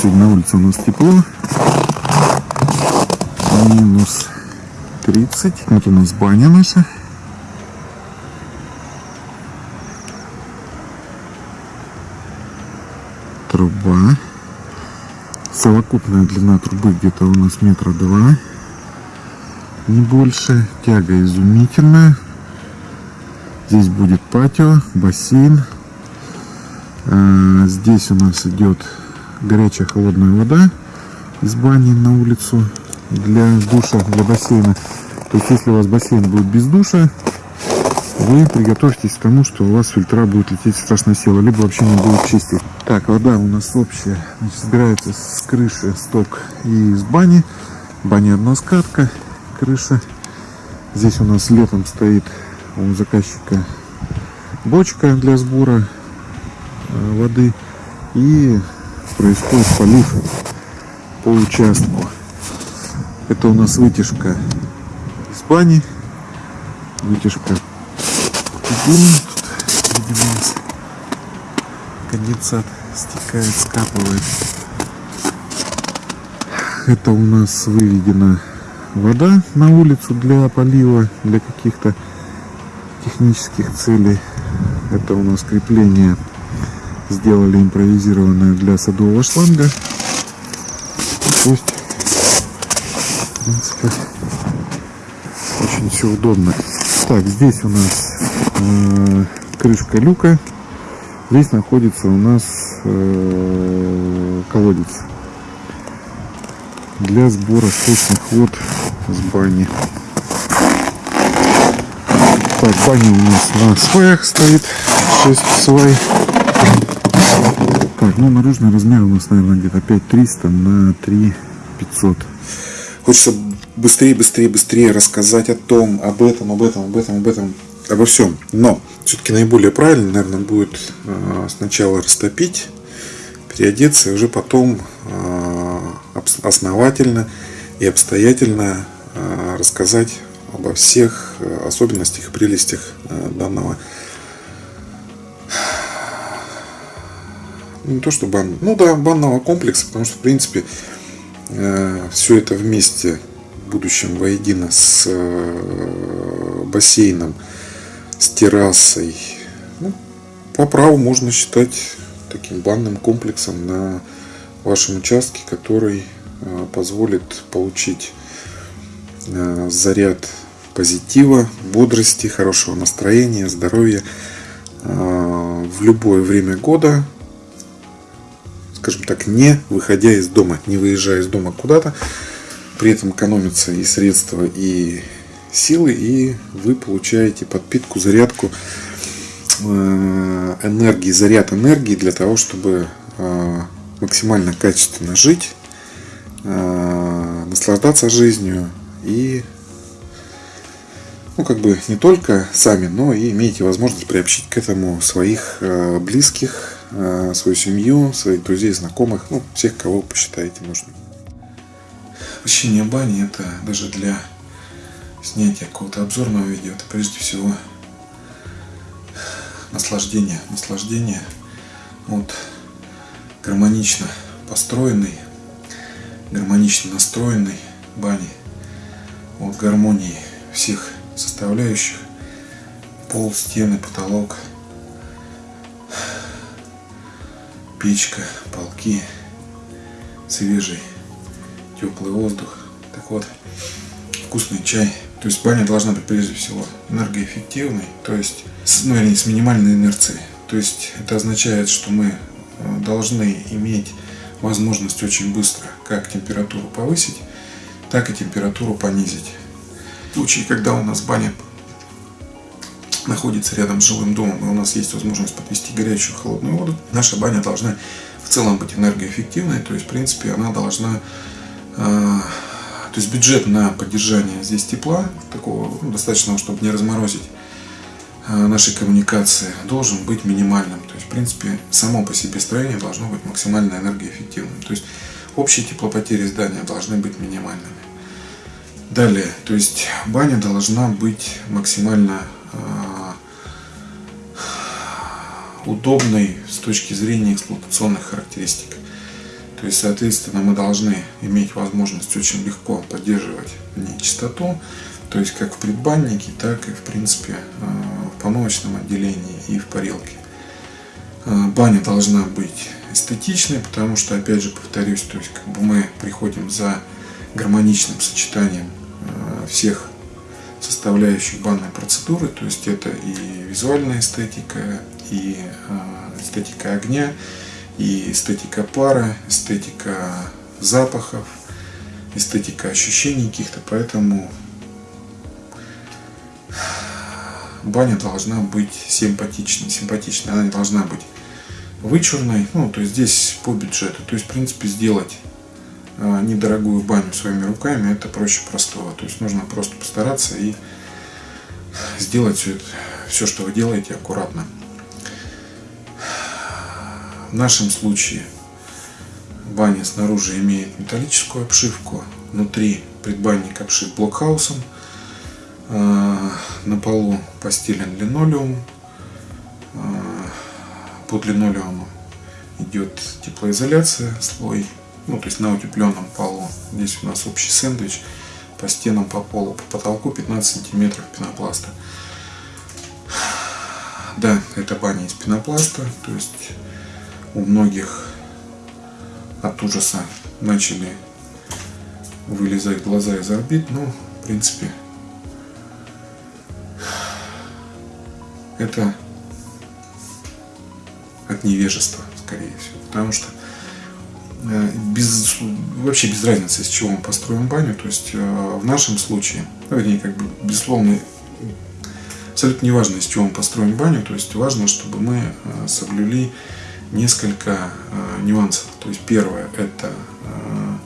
Сегодня на улице у нас тепло. Минус 30. Вот у нас баня наша. Труба. Совокупная длина трубы где-то у нас метра два. Не больше. Тяга изумительная. Здесь будет патио, бассейн. А, Здесь у нас идет горячая холодная вода из бани на улицу для душа, для бассейна. То есть, если у вас бассейн будет без душа, вы приготовьтесь к тому, что у вас фильтра будут лететь страшно сила, либо вообще не будут чистить. Так, вода у нас общая, значит, собирается с крыши сток и из бани. Баня односкатка, крыша. Здесь у нас летом стоит у заказчика бочка для сбора э, воды и происходит полив по участку. Это у нас вытяжка из бани, вытяжка. Тут, видимо, конденсат стекает, скапывает. Это у нас выведена вода на улицу для полива, для каких-то технических целей. Это у нас крепление сделали импровизированное для садового шланга. То есть, в принципе, очень все удобно. Так, здесь у нас э, крышка люка. Здесь находится у нас э, колодец для сбора сточных вод с бани. Так, баня у нас на сваях стоит. 6 свай. Так, ну наружный размер у нас, наверное, где-то 5300 на 3500. Хочется быстрее, быстрее, быстрее рассказать о том, об этом, об этом, об этом, об этом, обо всем. Но все-таки наиболее правильно, наверное, будет э, сначала растопить, переодеться, и уже потом э, основательно и обстоятельно э, рассказать обо всех особенностях и прелестях данного не то что бан, ну да, банного комплекса, потому что, в принципе, все это вместе в будущем воедино с э, бассейном, с террасой, ну, по праву можно считать таким банным комплексом на вашем участке, который э, позволит получить э, заряд позитива, бодрости, хорошего настроения, здоровья э, в любое время года, скажем так, не выходя из дома, не выезжая из дома куда-то, при этом экономятся и средства, и силы, и вы получаете подпитку, зарядку э, энергии, заряд энергии для того, чтобы э, максимально качественно жить, э, наслаждаться жизнью и ну, как бы не только сами, но и имеете возможность приобщить к этому своих близких, свою семью, своих друзей, знакомых, ну, всех, кого посчитаете нужным. Посещение бани это даже для снятия какого-то обзорного видео, это прежде всего наслаждение, наслаждение от гармонично построенной, гармонично настроенной бани, от гармонии всех составляющих, пол, стены, потолок, печка, полки, свежий теплый воздух. Так вот, вкусный чай. То есть баня должна быть прежде всего энергоэффективной, то есть с, ну, вернее, с минимальной инерцией. То есть это означает, что мы э, должны иметь возможность очень быстро как температуру повысить, так и температуру понизить. В случае, когда у нас баня находится рядом с жилым домом, и у нас есть возможность подвести горячую холодную воду, наша баня должна в целом быть энергоэффективной, то есть, в принципе, она должна э, то есть бюджет на поддержание здесь тепла, такого ну, достаточного, чтобы не разморозить э, наши коммуникации, должен быть минимальным. То есть, в принципе, само по себе строение должно быть максимально энергоэффективным. То есть, общие теплопотери здания должны быть минимальными. Далее, то есть, баня должна быть максимально удобной с точки зрения эксплуатационных характеристик. То есть, соответственно, мы должны иметь возможность очень легко поддерживать в ней чистоту, то есть как в предбаннике, так и в принципе в помывочном отделении и в парилке. Баня должна быть эстетичной, потому что, опять же, повторюсь, то есть как бы мы приходим за гармоничным сочетанием всех составляющих банной процедуры, то есть это и визуальная эстетика, и эстетика огня, и эстетика пара, эстетика запахов, эстетика ощущений каких-то, поэтому баня должна быть симпатичной, симпатичной, она не должна быть вычурной, ну, то есть здесь по бюджету, то есть, в принципе, сделать а, недорогую баню своими руками, это проще простого, то есть нужно просто постараться и сделать все, это, все что вы делаете, аккуратно. В нашем случае баня снаружи имеет металлическую обшивку, внутри предбанник обшит блокхаусом, а, на полу постелен линолеум, а, под линолеумом идет теплоизоляция, слой, ну то есть на утепленном полу. Здесь у нас общий сэндвич по стенам, по полу, по потолку 15 сантиметров пенопласта. Да, это баня из пенопласта, то есть у многих от ужаса начали вылезать глаза из орбит, но в принципе это от невежества, скорее всего, потому что без, вообще без разницы, из чего мы построим баню, то есть э, в нашем случае, ну, вернее, как бы, безусловно, абсолютно не важно, из чего мы построим баню, то есть важно, чтобы мы э, соблюли несколько э, нюансов. То есть первое это э,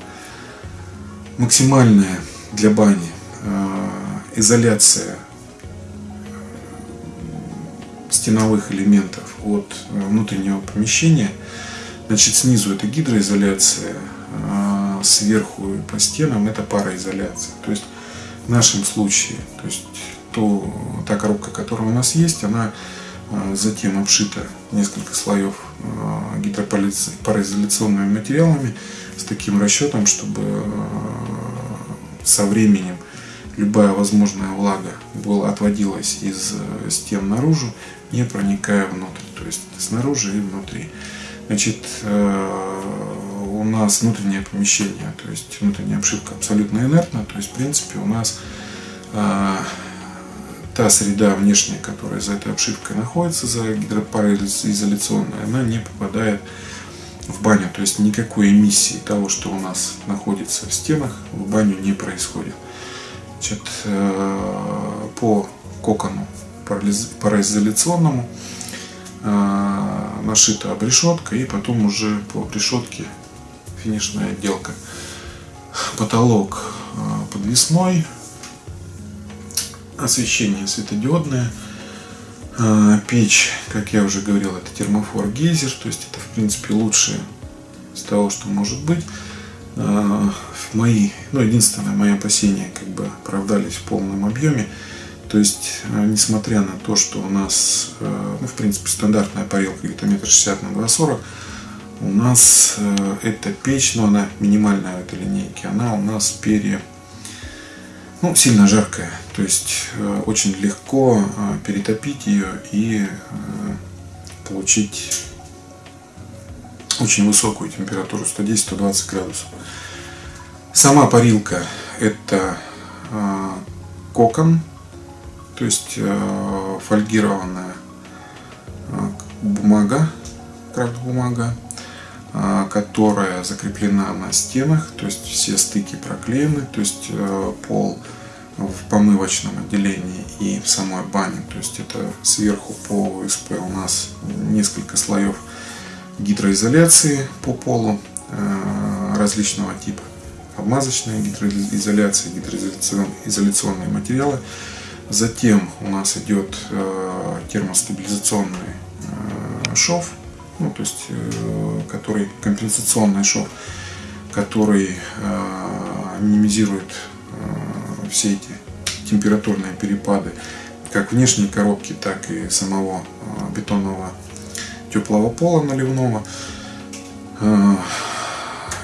максимальная для бани э, изоляция стеновых элементов от внутреннего помещения. Значит, снизу это гидроизоляция, сверху по стенам это пароизоляция. То есть в нашем случае, то есть то, та коробка, которая у нас есть, она затем обшита несколько слоев Э, гидропароизоляционными материалами с таким расчетом, чтобы э, со временем любая возможная влага была, отводилась из э, стен наружу, не проникая внутрь, то есть снаружи и внутри. Значит, у нас внутреннее помещение, то есть внутренняя обшивка абсолютно инертна, то есть в принципе у нас та среда внешняя, которая за этой обшивкой находится, за гидропароизоляционной, она не попадает в баню. То есть никакой эмиссии того, что у нас находится в стенах, в баню не происходит. Значит, э, по кокону пароизоляционному э, нашита обрешетка и потом уже по обрешетке финишная отделка. Потолок э, подвесной, освещение светодиодное. А, печь, как я уже говорил, это термофор гейзер, то есть это в принципе лучшее из того, что может быть. А, мои, ну единственное, мои опасения как бы оправдались в полном объеме. То есть, а, несмотря на то, что у нас, ну, в принципе, стандартная парилка где-то метр шестьдесят на 2,40, у нас эта печь, но она минимальная в этой линейке, она у нас пере, ну, сильно жаркая. То есть э, очень легко э, перетопить ее и э, получить очень высокую температуру 110-120 градусов. Сама парилка это кокон, то есть фольгированная бумага, крафт бумага, которая закреплена на стенах, то есть все стыки проклеены, то есть пол в помывочном отделении и в самой бане. То есть это сверху по ОСП у нас несколько слоев гидроизоляции по полу э, различного типа. Обмазочная гидроизоляция, гидроизоляционные материалы. Затем у нас идет э, термостабилизационный э, шов, ну, то есть, который компенсационный шов, который минимизирует все эти температурные перепады как внешней коробки, так и самого бетонного теплого пола наливного.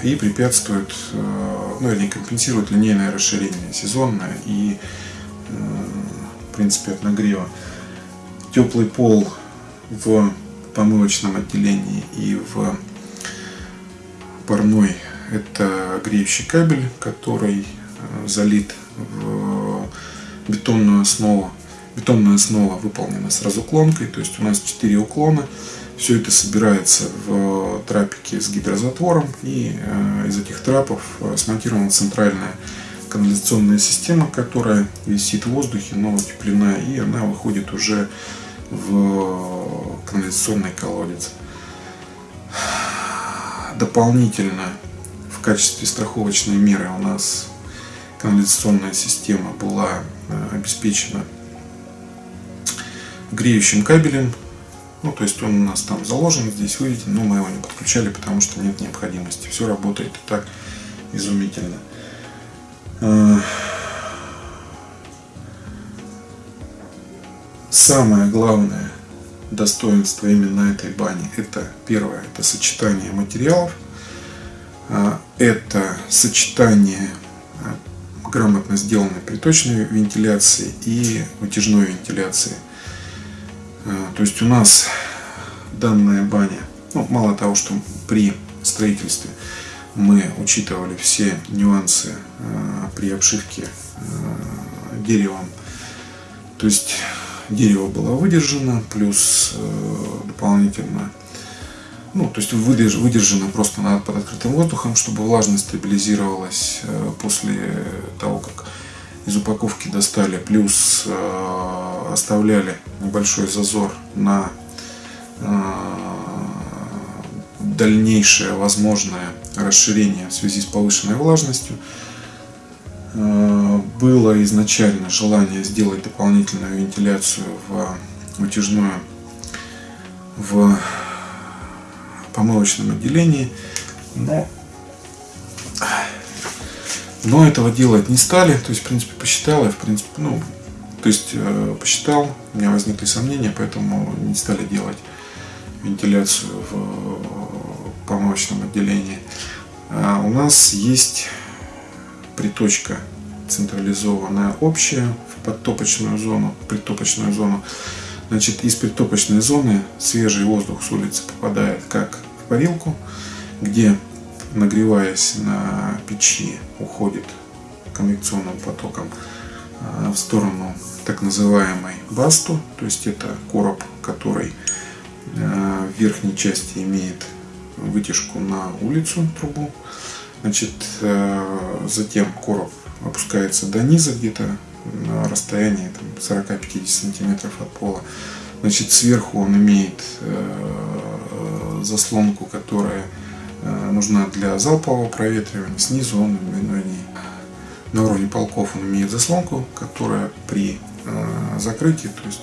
И препятствует, э, ну или компенсирует линейное расширение сезонное и принципе от нагрева. Теплый пол в помывочном отделении и в парной это греющий кабель, который залит в бетонную основу. Бетонная основа выполнена с разуклонкой, то есть у нас 4 уклона. Все это собирается в трапике с гидрозатвором, и э, из этих трапов э, смонтирована центральная канализационная система, которая висит в воздухе, но утеплена, и она выходит уже в канализационный колодец. Дополнительно в качестве страховочной меры у нас канализационная система была э, обеспечена греющим кабелем. Ну, то есть он у нас там заложен, здесь выведен, но мы его не подключали, потому что нет необходимости. Все работает и так изумительно. Э, самое главное достоинство именно этой бани это первое это сочетание материалов э, это сочетание грамотно сделанной приточной вентиляции и вытяжной вентиляции. Э, то есть у нас данная баня, ну, мало того, что при строительстве мы учитывали все нюансы э, при обшивке э, деревом, то есть дерево было выдержано, плюс дополнительно ну, то есть выдержано просто под открытым воздухом, чтобы влажность стабилизировалась э, после того, как из упаковки достали, плюс э, оставляли небольшой зазор на э, дальнейшее возможное расширение в связи с повышенной влажностью. Э, было изначально желание сделать дополнительную вентиляцию в вытяжную в помывочном отделении. Но, но этого делать не стали. То есть, в принципе, посчитал я, в принципе, ну, то есть, э, посчитал, у меня возникли сомнения, поэтому не стали делать вентиляцию в помывочном отделении. А у нас есть приточка централизованная общая в подтопочную зону, притопочную зону. Значит, из притопочной зоны свежий воздух с улицы попадает как парилку, где, нагреваясь на печи, уходит конвекционным потоком а, в сторону так называемой басту, то есть это короб, который а, в верхней части имеет вытяжку на улицу трубу. Значит, а, затем короб опускается до низа где-то на расстоянии 40-50 сантиметров от пола. Значит, сверху он имеет заслонку, которая э, нужна для залпового проветривания. Снизу он ну, на уровне полков он имеет заслонку, которая при э, закрытии, то есть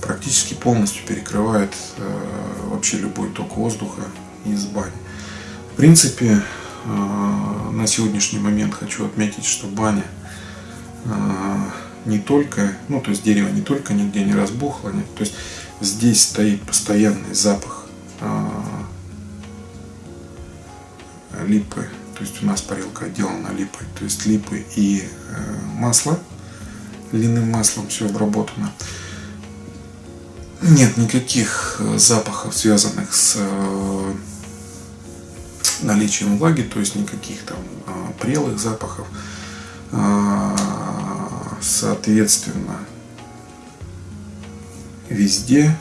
практически полностью перекрывает э, вообще любой ток воздуха из бани. В принципе, на сегодняшний момент хочу отметить, что баня не только, ну то есть дерево не только нигде не разбухло, нет, то есть здесь стоит постоянный запах а, липы. То есть у нас парилка отделана липой. То есть липы и э, масло. Льняным маслом все обработано. Нет никаких э, запахов, связанных с э, наличием влаги, то есть никаких там прелых запахов. А, соответственно, везде,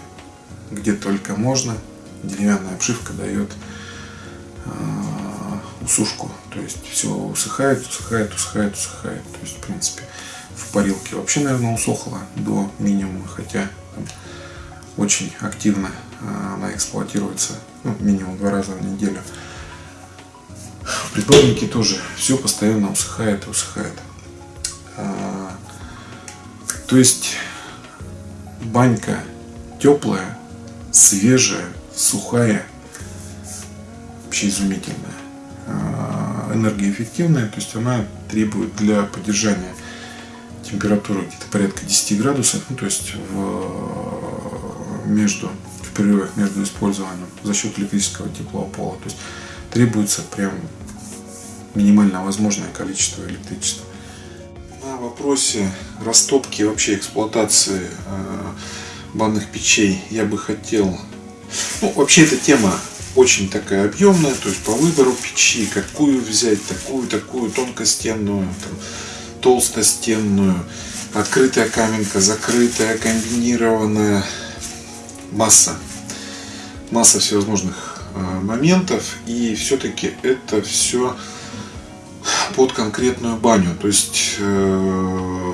где только можно, деревянная обшивка дает э, усушку. То есть все усыхает, усыхает, усыхает, усыхает. То есть, в принципе, в парилке вообще, наверное, усохла до минимума, хотя очень активно э, она эксплуатируется ну, минимум два раза в неделю. В предбаннике тоже все постоянно усыхает и усыхает. А, то есть банька теплая, свежая, сухая, вообще изумительная, а, энергоэффективная, то есть она требует для поддержания температуры где-то порядка 10 градусов, ну, то есть в, между, в перерывах между использованием за счет электрического теплого пола. То есть требуется прям минимально возможное количество электричества. На вопросе растопки вообще эксплуатации э, банных печей я бы хотел... Ну, вообще эта тема очень такая объемная, то есть по выбору печи, какую взять, такую, такую, тонкостенную, там, толстостенную, открытая каменка, закрытая, комбинированная, масса, масса всевозможных э, моментов, и все-таки это все под конкретную баню, то есть э,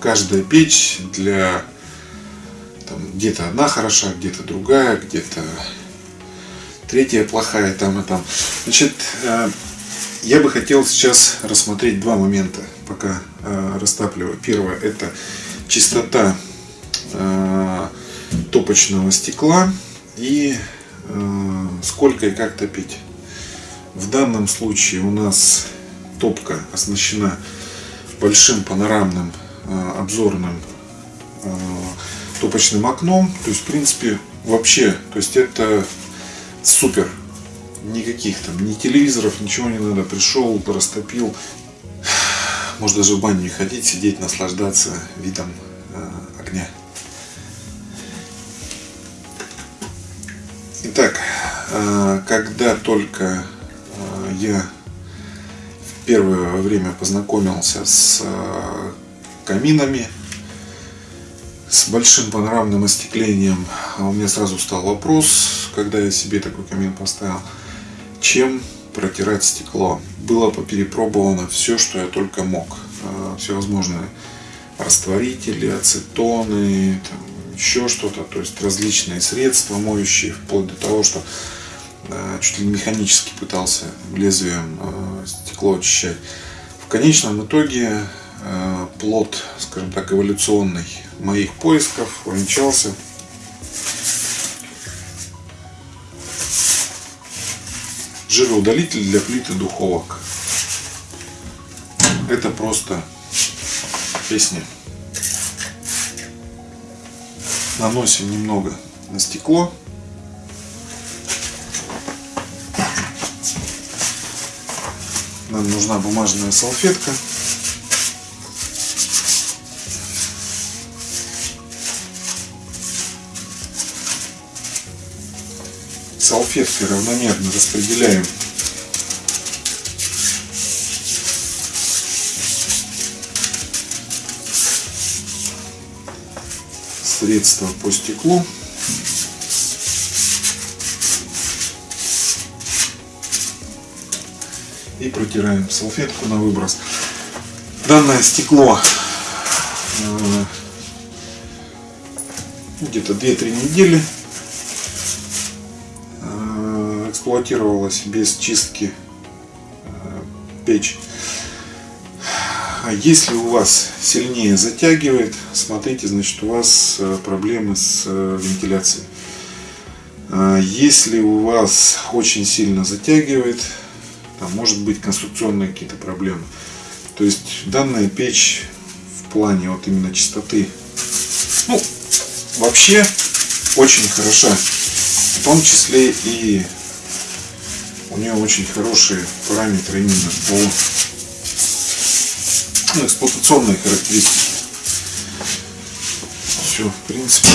каждая печь для где-то одна хороша, где-то другая, где-то третья плохая, там и там. Значит, э, я бы хотел сейчас рассмотреть два момента, пока э, растапливаю. Первое – это чистота топочного стекла и сколько и как топить. В данном случае у нас топка оснащена большим панорамным обзорным топочным окном. То есть, в принципе, вообще, то есть это супер. Никаких там, ни телевизоров, ничего не надо. Пришел, растопил. Может даже в баню не ходить, сидеть, наслаждаться видом э, огня. Итак, э, когда только э, я в первое время познакомился с э, каминами, с большим панорамным остеклением, а у меня сразу стал вопрос, когда я себе такой камин поставил, чем протирать стекло. Было перепробовано все, что я только мог. А, всевозможные растворители, ацетоны, там, еще что-то, то есть различные средства моющие, вплоть до того, что а, чуть ли механически пытался лезвием стекло очищать. В конечном итоге плод, скажем так, эволюционный моих поисков увенчался жироудалитель для плиты духовок. Это просто песня. Наносим немного на стекло. Нам нужна бумажная салфетка. салфеткой равномерно распределяем средство по стеклу. И протираем салфетку на выброс. Данное стекло э, где-то 2-3 недели эксплуатировалась без чистки э, печь. Если у вас сильнее затягивает, смотрите, значит у вас э, проблемы с э, вентиляцией. А если у вас очень сильно затягивает, там может быть конструкционные какие-то проблемы. То есть данная печь в плане вот именно чистоты, ну, вообще очень хороша. В том числе и у нее очень хорошие параметры именно по ну, эксплуатационные характеристики. Все, в принципе.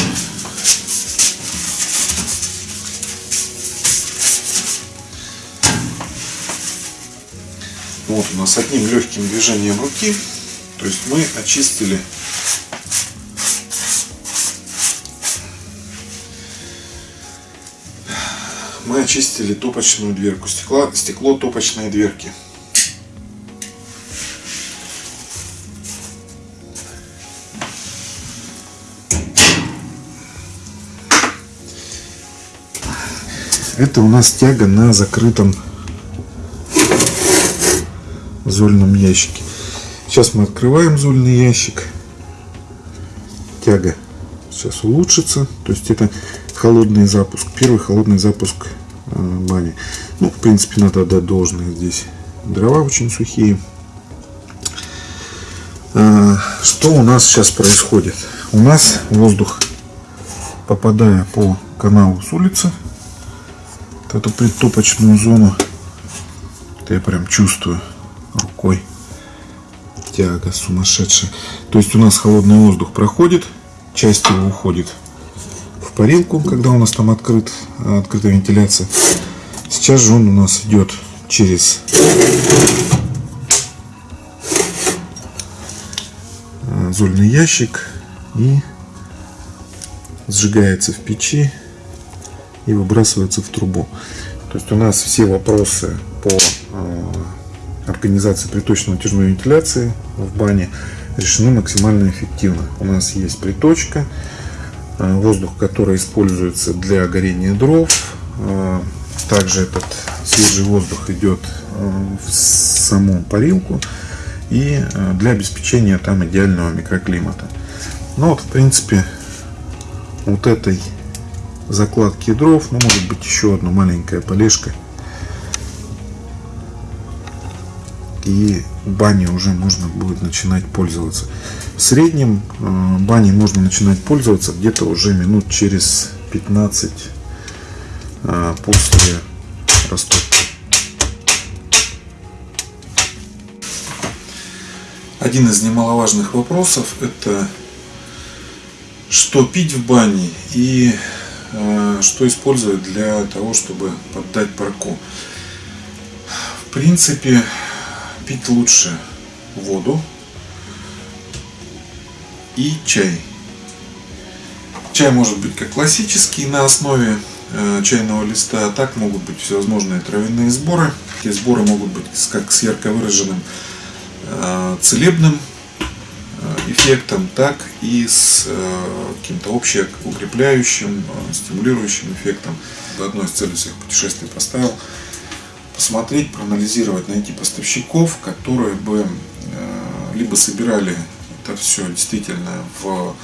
Вот у нас одним легким движением руки, то есть мы очистили мы очистили топочную дверку. Стекло, стекло топочной дверки. Это у нас тяга на закрытом зольном ящике. Сейчас мы открываем зольный ящик. Тяга сейчас улучшится. То есть это холодный запуск. Первый холодный запуск э, бани. Ну, в принципе, надо отдать должное здесь. Дрова очень сухие. А, что у нас сейчас происходит? У нас воздух, попадая по каналу с улицы, эту предтопочную зону, это я прям чувствую, рукой. Тяга сумасшедшая. То есть у нас холодный воздух проходит, часть его уходит в парилку, когда у нас там открыт, открытая вентиляция. Сейчас же он у нас идет через зольный ящик и сжигается в печи и выбрасывается в трубу. То есть у нас все вопросы по э, организации приточно-натяжной вентиляции в бане решены максимально эффективно. У нас есть приточка, э, воздух, который используется для горения дров. Э, также этот свежий воздух идет в саму парилку и для обеспечения там идеального микроклимата. Ну вот, в принципе, вот этой закладки дров, ну может быть еще одна маленькая полежка. И бани уже можно будет начинать пользоваться. В среднем э, бани можно начинать пользоваться где-то уже минут через 15 э, после растопки. Один из немаловажных вопросов это что пить в бане и что использовать для того, чтобы поддать парку. В принципе, пить лучше воду и чай. Чай может быть как классический на основе э, чайного листа, а так могут быть всевозможные травяные сборы. Эти сборы могут быть как с ярко выраженным э, целебным эффектом, так и с э, каким-то общеукрепляющим, э, стимулирующим эффектом. Одной из целей всех путешествий поставил посмотреть, проанализировать, найти поставщиков, которые бы э, либо собирали это все действительно в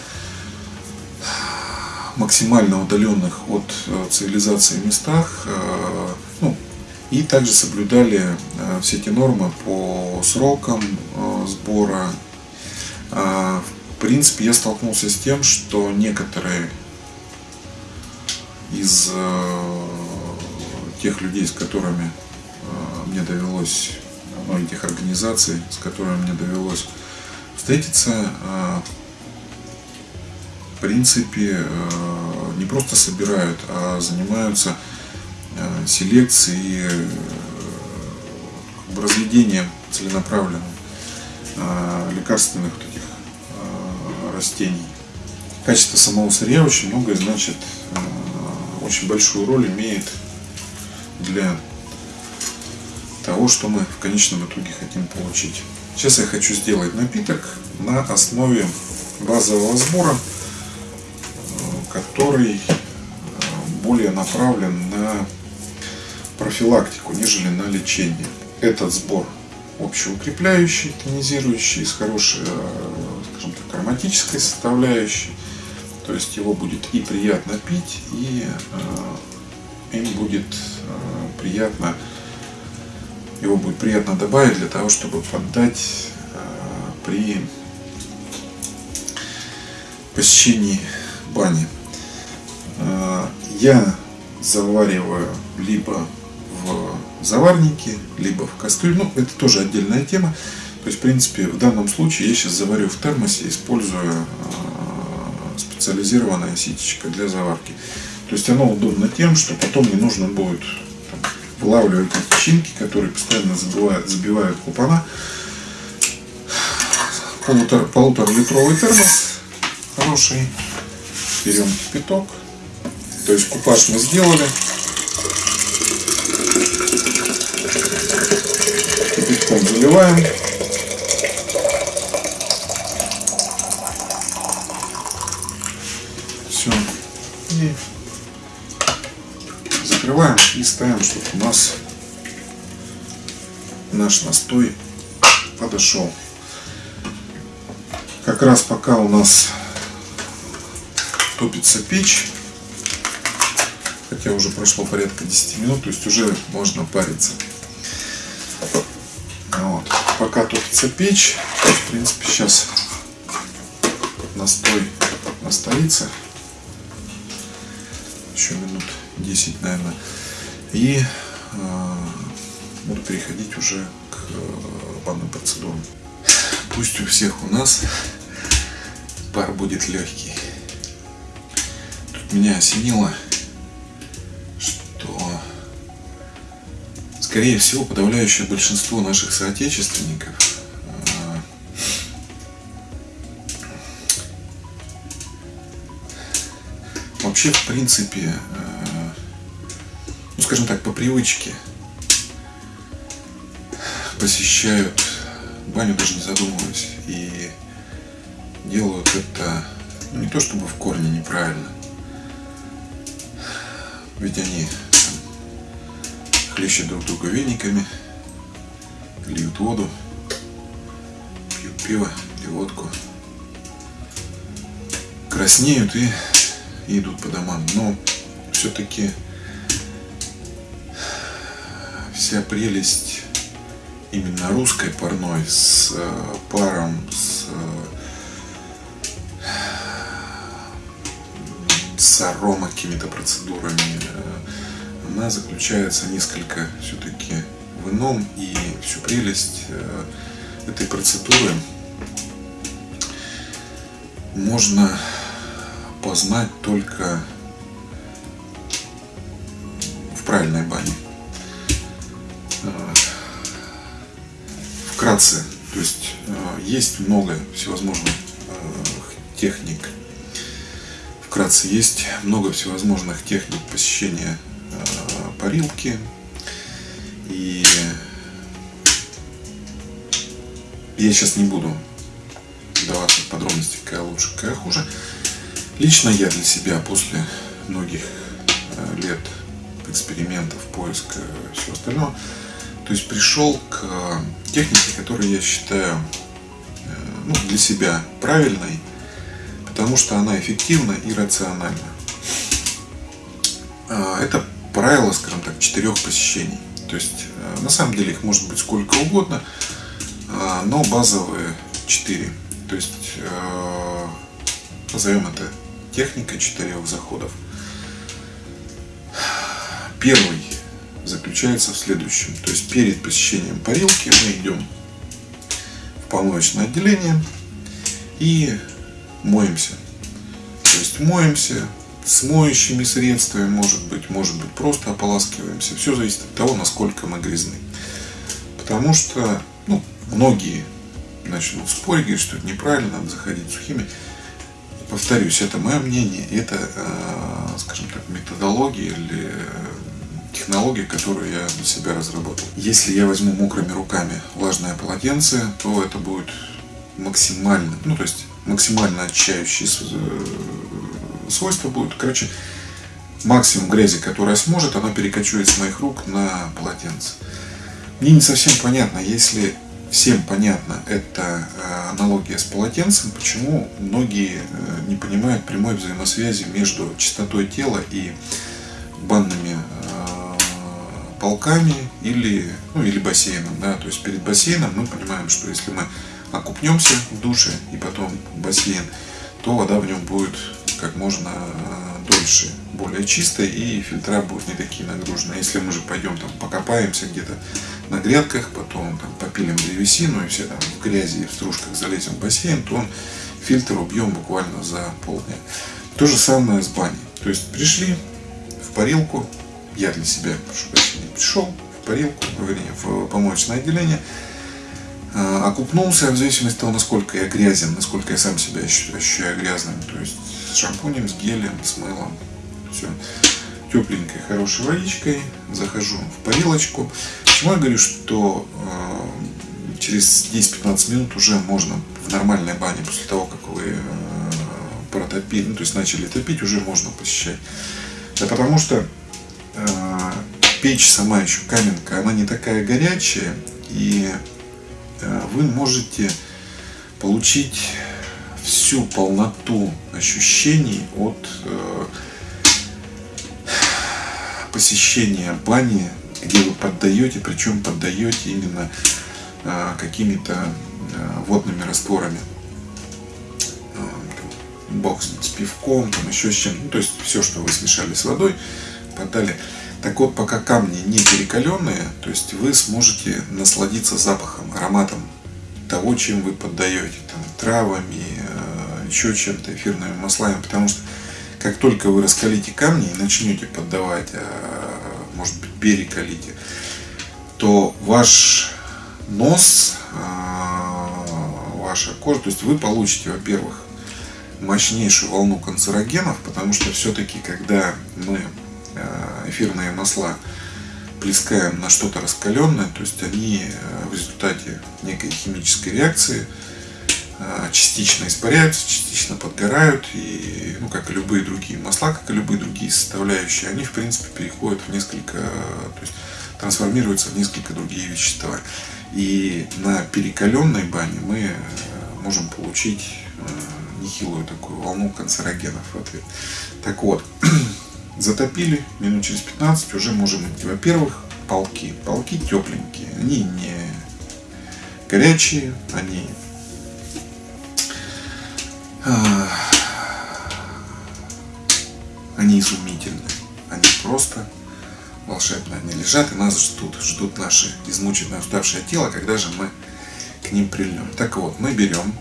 максимально удаленных от цивилизации местах, ну, и также соблюдали все эти нормы по срокам сбора в принципе, я столкнулся с тем, что некоторые из э, тех людей, с которыми э, мне довелось, ну, этих организаций, с которыми мне довелось встретиться, э, в принципе, не просто собирают, а занимаются селекцией, разведением целенаправленным лекарственных вот этих растений. Качество самого сырья очень многое значит, э, очень большую роль имеет для того, что мы в конечном итоге хотим получить. Сейчас я хочу сделать напиток на основе базового сбора, э, который э, более направлен на профилактику, нежели на лечение. Этот сбор общеукрепляющий, тонизирующий, с хорошей скажем так, ароматической составляющей. То есть его будет и приятно пить, и э, им будет э, приятно, его будет приятно добавить для того, чтобы поддать э, при посещении бани. Э, я завариваю либо в заварнике, либо в кастрюле. Ну, это тоже отдельная тема. То есть, в принципе, в данном случае я сейчас заварю в термосе, используя э, специализированное ситечко для заварки. То есть оно удобно тем, что потом не нужно будет вылавливать эти чинки, которые постоянно забивают, забивают купана. Полутора, полуторалитровый термос хороший. Берем кипяток. То есть купаж мы сделали. Заливаем. закрываем и ставим, чтобы у нас наш настой подошел. Как раз пока у нас топится печь, хотя уже прошло порядка 10 минут, то есть уже можно париться. Вот. Пока топится печь, в принципе сейчас настой настоится еще минут 10, наверное. И э, буду переходить уже к э, банным процедурам. Пусть у всех у нас пар будет легкий. Тут меня осенило, скорее всего подавляющее большинство наших соотечественников э, вообще в принципе э, ну скажем так по привычке посещают баню даже не задумываясь и делают это ну, не то чтобы в корне неправильно ведь они там, хлещут друг друга вениками льют воду пьют пиво или водку. Краснеют и, и идут по домам. Но все-таки вся прелесть именно русской парной с э, паром, с, э, с арома какими-то процедурами, э, она заключается несколько все-таки в ином и всю прелесть э, этой процедуры можно познать только в правильной бане. вкратце, то есть э, есть много всевозможных э, техник. Вкратце есть много всевозможных техник посещения э, парилки. И я сейчас не буду вдаваться в подробности, какая лучше, какая хуже. Лично я для себя после многих лет экспериментов, поиска всего остального, то есть пришел к техники, которую я считаю э, ну, для себя правильной, потому что она эффективна и рациональна. А, это правило, скажем так, четырех посещений. То есть, э, на самом деле их может быть сколько угодно, а, но базовые четыре. То есть, э, назовем это техника четырех заходов. Первый заключается в следующем. То есть перед посещением парилки мы идем в помоечное отделение и моемся. То есть моемся с моющими средствами, может быть, может быть просто ополаскиваемся. Все зависит от того, насколько мы грязны. Потому что ну, многие начнут спорить, говорить, что это неправильно, надо заходить сухими. Повторюсь, это мое мнение, это, э, скажем так, методология или технология, которую я для себя разработал. Если я возьму мокрыми руками влажное полотенце, то это будет максимально, ну то есть максимально очищающие э, свойства будут. Короче, максимум грязи, которая сможет, она перекочует с моих рук на полотенце. Мне не совсем понятно, если всем понятно эта э, аналогия с полотенцем, почему многие э, не понимают прямой взаимосвязи между чистотой тела и банными полками или, ну, или бассейном. Да? То есть перед бассейном мы понимаем, что если мы окупнемся в душе и потом в бассейн, то вода в нем будет как можно э, дольше, более чистая и фильтра будут не такие нагруженные. Если мы же пойдем там покопаемся где-то на грядках, потом там попилим древесину и все там в грязи и в стружках залезем в бассейн, то он фильтр убьем буквально за полдня. То же самое с баней. То есть пришли в парилку, я для себя, прошу прощения, пришел в парилку, вернее, в помоечное отделение, а, окупнулся в зависимости от того, насколько я грязен, насколько я сам себя ощущаю грязным, то есть шампунем, с гелем, с мылом, все тепленькой, хорошей водичкой, захожу в парилочку. Почему я говорю, что э, через 10-15 минут уже можно в нормальной бане, после того, как вы э, протопили, ну, то есть начали топить, уже можно посещать. Да потому что Э, печь сама еще каменка, она не такая горячая, и э, вы можете получить всю полноту ощущений от э, посещения бани, где вы поддаете, причем поддаете именно какими-то водными растворами. Бог с пивком, там еще с чем. Ну, то есть все, что вы смешали с водой, подали. Так вот, пока камни не перекаленные, то есть вы сможете насладиться запахом, ароматом того, чем вы поддаете, там, травами, э, еще чем-то, эфирными маслами, потому что как только вы раскалите камни и начнете поддавать, э, может быть, перекалите, то ваш нос, э, ваша кожа, то есть вы получите, во-первых, мощнейшую волну канцерогенов, потому что все-таки, когда мы э, эфирные масла плескаем на что-то раскаленное, то есть они в результате некой химической реакции частично испаряются, частично подгорают, и, ну, как и любые другие масла, как и любые другие составляющие, они, в принципе, переходят в несколько, то есть трансформируются в несколько другие вещества. И на перекаленной бане мы можем получить нехилую такую волну канцерогенов в ответ. Так вот, затопили, минут через 15 уже можем. Во-первых, полки. Полки тепленькие, они не горячие, они а, они изумительны. Они просто волшебные. Они лежат и нас ждут. Ждут наше измученное, уставшее тело, когда же мы к ним прильнем. Так вот, мы берем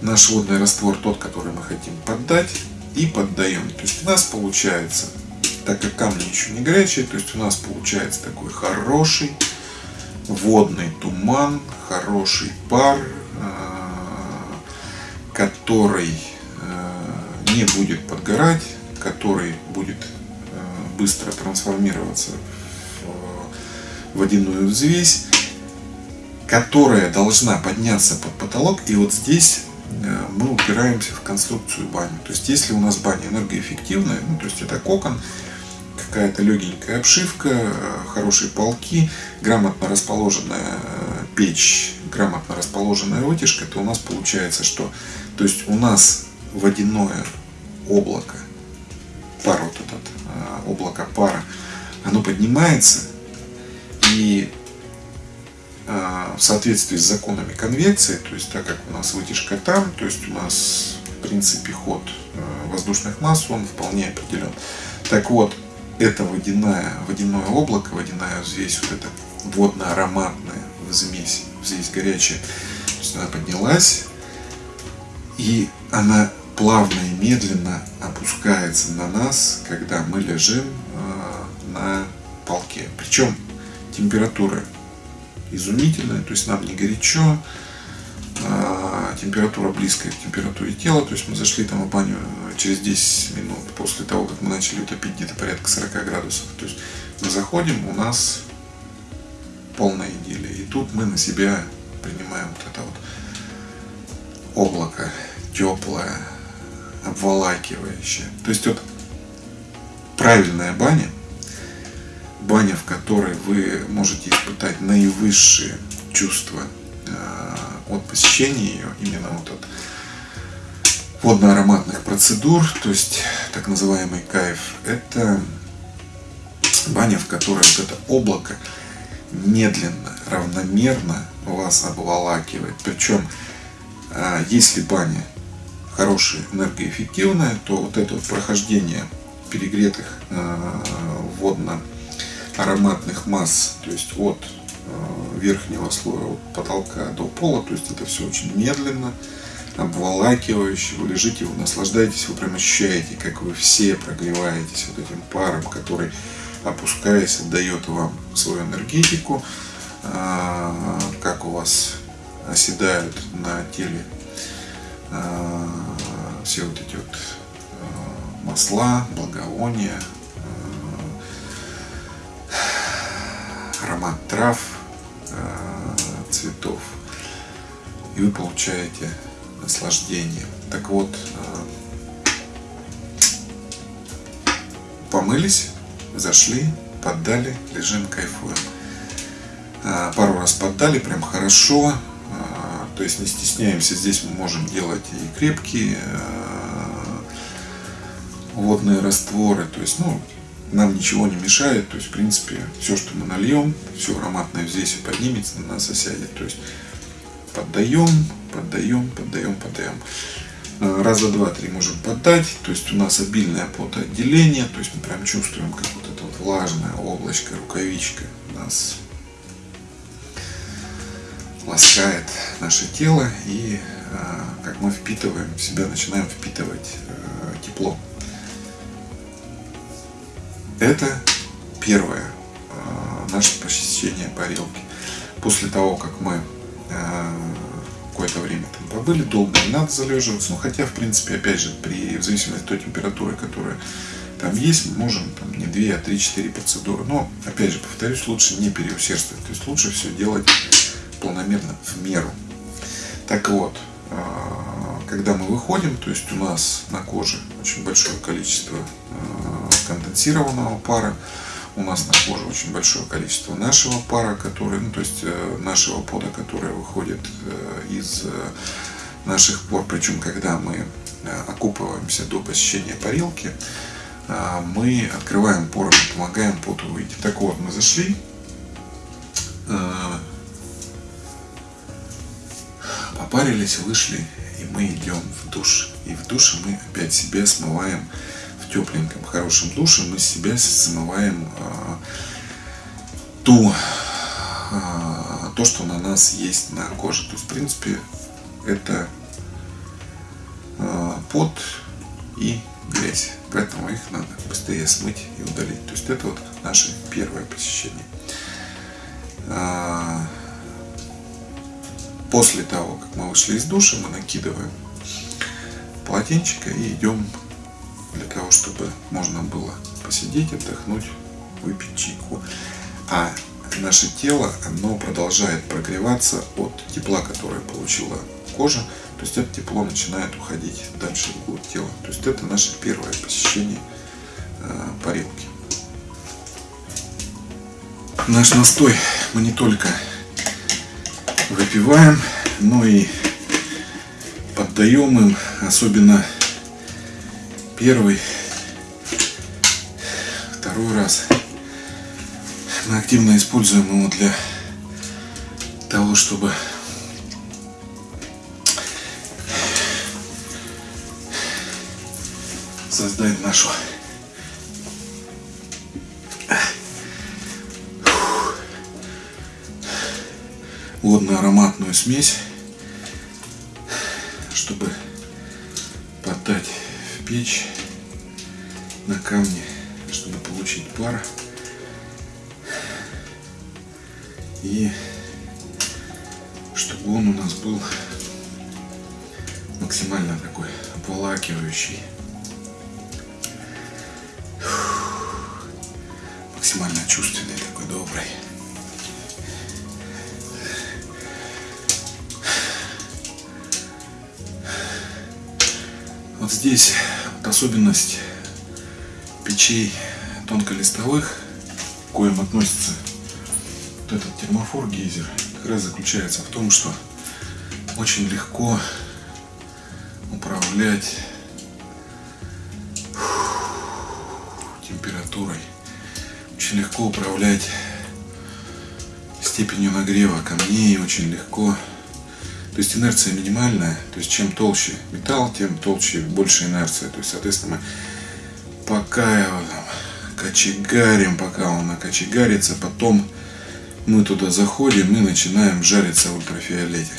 наш водный раствор, тот, который мы хотим поддать, и поддаем. То есть у нас получается, так как камни еще не горячие, то есть у нас получается такой хороший водный туман, хороший пар, который э, не будет подгорать, который будет э, быстро трансформироваться в водяную взвесь, которая должна подняться под потолок. И вот здесь Э, мы упираемся в конструкцию бани. То есть, если у нас баня энергоэффективная, ну, то есть это кокон, какая-то легенькая обшивка, хорошие полки, грамотно расположенная печь, грамотно расположенная вытяжка, то у нас получается что? То есть у нас водяное облако, пар вот этот, облако пара, оно поднимается и а, в соответствии с законами конвекции, то есть так как у нас вытяжка там, то есть у нас в принципе ход э, воздушных масс, он вполне определен. Так вот, это водяное, водяное облако, водяная взвесь, вот эта водно-ароматная взвесь, взвесь горячая, то есть она поднялась, и она плавно и медленно опускается на нас, когда мы лежим э, на полке. Причем температура изумительная, то есть нам не горячо, а, температура близкая к температуре тела, то есть мы зашли там в баню через 10 минут после того, как мы начали утопить где-то порядка 40 градусов, то есть мы заходим, у нас полная идиллия, и тут мы на себя принимаем вот это вот облако теплое, обволакивающее. То есть вот правильная баня – баня, в которой вы можете испытать наивысшие чувства э, от посещения ее, именно вот от водно-ароматных процедур, то есть так называемый кайф, это баня, в которой вот это облако медленно, равномерно вас обволакивает. Причем, э, если баня хорошая, энергоэффективная, то вот это вот прохождение перегретых э, водно ароматных масс, то есть от э, верхнего слоя, от потолка до пола, то есть это все очень медленно, обволакивающе, вы лежите, вы наслаждаетесь, вы прям ощущаете, как вы все прогреваетесь вот этим паром, который, опускаясь, отдает вам свою энергетику, э, как у вас оседают на теле все вот эти вот масла, благовония, аромат трав, э, цветов, и вы получаете наслаждение. Так вот, э, помылись, зашли, поддали, лежим, кайфуем. Э, пару раз поддали, прям хорошо, то есть не стесняемся, здесь мы можем делать и крепкие водные растворы, то есть, ну, нам ничего не мешает, то есть, в принципе, все, что мы нальем, все ароматное здесь поднимется, на нас осядет, то есть, поддаем, поддаем, поддаем, поддаем. Э, раза два-три можем поддать, то есть у нас обильное потоотделение, то есть мы прям чувствуем, как вот эта вот влажное облачко, рукавичка нас ласкает наше тело и как мы впитываем в себя, начинаем впитывать тепло. Это первое наше посещение парилки. После того, как мы какое-то время там побыли, долго не надо залеживаться, но хотя, в принципе, опять же, при, в зависимости от той температуры, которая там есть, мы можем там, не 2, а 3-4 процедуры. Но, опять же, повторюсь, лучше не переусердствовать. То есть лучше все делать планомерно в меру. Так вот, а, когда мы выходим, то есть у нас на коже очень большое количество а, конденсированного пара, у нас на коже очень большое количество нашего пара, который, ну, то есть э, нашего пода, который выходит э, из э, наших пор. Причем, когда мы окупываемся до посещения парилки, мы открываем поры, помогаем поту выйти. Так вот, мы зашли, попарились, вышли, и мы идем в душ. И в душе мы опять себе смываем тепленьком, хорошем душе мы себя смываем а, ту, а, то, что на нас есть на коже. То есть, в принципе, это а, пот и грязь. Поэтому их надо быстрее смыть и удалить. То есть это вот наше первое посещение. После того, как мы вышли из душа, мы накидываем полотенчика и идем для того, чтобы можно было посидеть, отдохнуть, выпить чайку. А наше тело, оно продолжает прогреваться от тепла, которое получила кожа. То есть это тепло начинает уходить дальше вглубь тела. То есть это наше первое посещение э, парилки. Наш настой мы не только выпиваем, но и поддаем им, особенно первый, второй раз. Мы активно используем его для того, чтобы создать нашу водно-ароматную смесь, чтобы подать в печь на камне, чтобы получить пар. И чтобы он у нас был максимально такой обволакивающий. Максимально чувственный, такой добрый. Вот здесь вот особенность печей тонколистовых, к коим относится вот этот термофор гейзер, как раз заключается в том, что очень легко управлять температурой, очень легко управлять степенью нагрева камней, очень легко то есть инерция минимальная, то есть чем толще металл, тем толще больше инерция. То есть, соответственно, мы пока его там кочегарим, пока он накочегарится, потом мы туда заходим и начинаем жариться в ультрафиолете.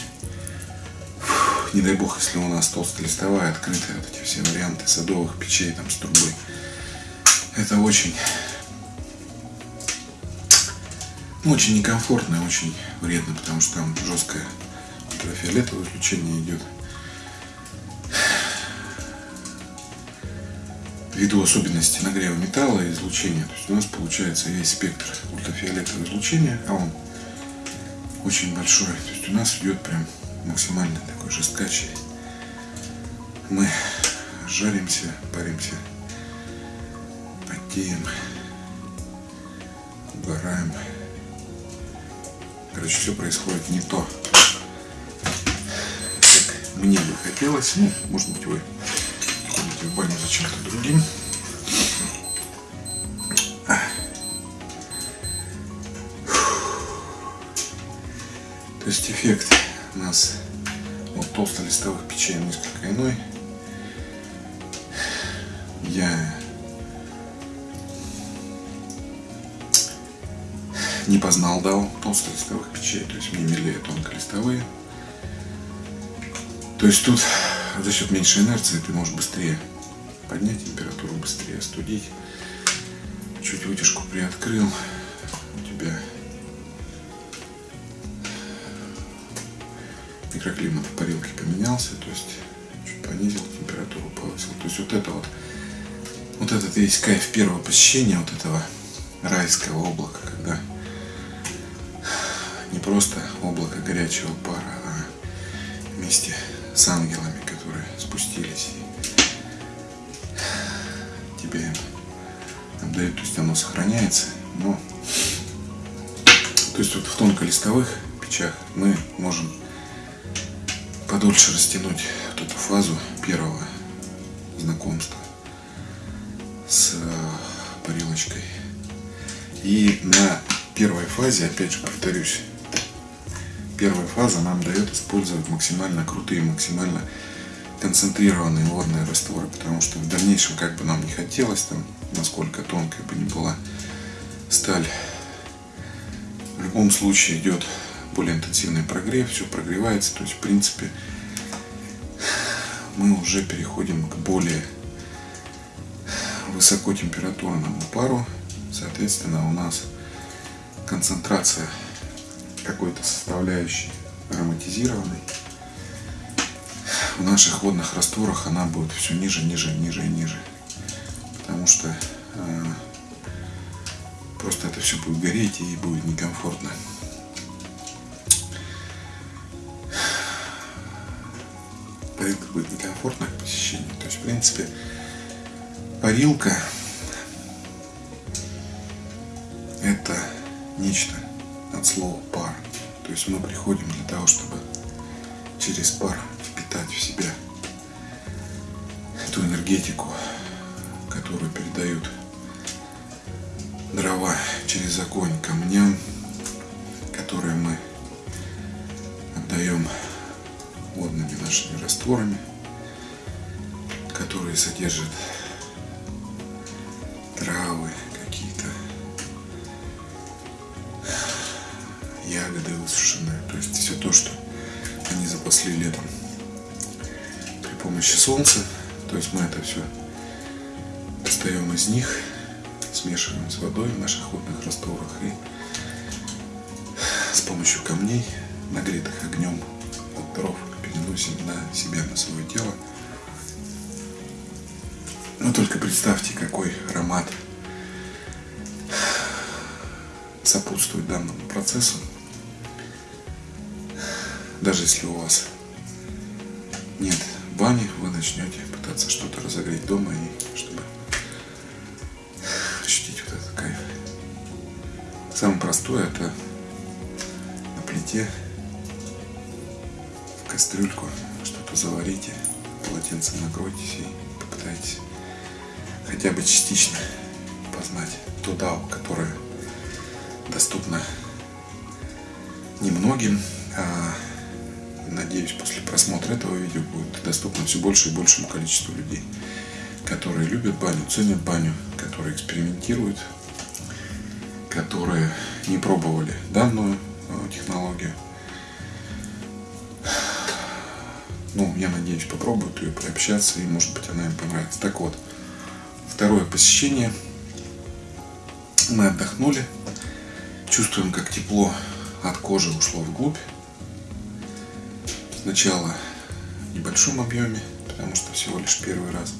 Фух, не дай бог, если у нас толстолистовая, открытая, вот эти все варианты садовых печей там с трубой. Это очень, очень некомфортно и очень вредно, потому что там жесткое ультрафиолетовое излучение идет. ввиду особенностей нагрева металла и излучения. То есть у нас получается весь спектр ультрафиолетового излучения, а он очень большой. То есть у нас идет прям максимально такой жесткачий. Мы жаримся, паримся, потеем, угораем. Короче, все происходит не то, мне бы хотелось. Ну, может быть, вы ходите в баню за чем-то другим. То есть эффект у нас от толстолистовых печей несколько иной. Я не познал дал толстолистовых печей, то есть мне милее тонколистовые. То есть тут за счет меньшей инерции ты можешь быстрее поднять температуру, быстрее остудить. Чуть вытяжку приоткрыл, у тебя микроклимат в парилке поменялся, то есть чуть понизил температуру, повысил. То есть вот это вот, вот этот весь кайф первого посещения вот этого райского облака, когда не просто облако горячего пара, а вместе с ангелами, которые спустились и тебе отдают, то есть оно сохраняется, но то есть вот в тонколистовых печах мы можем подольше растянуть вот эту фазу первого знакомства с э, парилочкой. И на первой фазе, опять же повторюсь, первая фаза нам дает использовать максимально крутые, максимально концентрированные водные растворы, потому что в дальнейшем, как бы нам не хотелось, там, насколько тонкая бы ни была сталь, в любом случае идет более интенсивный прогрев, все прогревается, то есть в принципе мы уже переходим к более высокотемпературному пару, соответственно, у нас концентрация какой-то составляющей ароматизированной в наших водных растворах она будет все ниже, ниже, ниже и ниже. Потому что э, просто это все будет гореть и будет некомфортно. Парилка будет некомфортно к посещению. То есть, в принципе, парилка это нечто от слова пар. То есть мы приходим для того, чтобы через пар впитать в себя эту энергетику, которую передают дрова через огонь камням, которые мы отдаем водными нашими растворами, которые содержат помощи солнца. То есть мы это все достаем из них, смешиваем с водой в наших водных растворах и с помощью камней, нагретых огнем от дров, переносим на себя, на свое тело. Но только представьте, какой аромат сопутствует данному процессу. Даже если у вас нет начнете пытаться что-то разогреть дома, и чтобы ощутить вот этот кайф. Самое простое это на плите в кастрюльку что-то заварите, полотенцем накройтесь и попытайтесь хотя бы частично познать ту дау, которая доступна немногим, а надеюсь, после просмотра этого видео будет доступно все больше и большему количеству людей, которые любят баню, ценят баню, которые экспериментируют, которые не пробовали данную э, технологию. Ну, я надеюсь, попробуют ее приобщаться, и, может быть, она им понравится. Так вот, второе посещение. Мы отдохнули, чувствуем, как тепло от кожи ушло вглубь. Сначала в небольшом объеме, потому что всего лишь первый раз.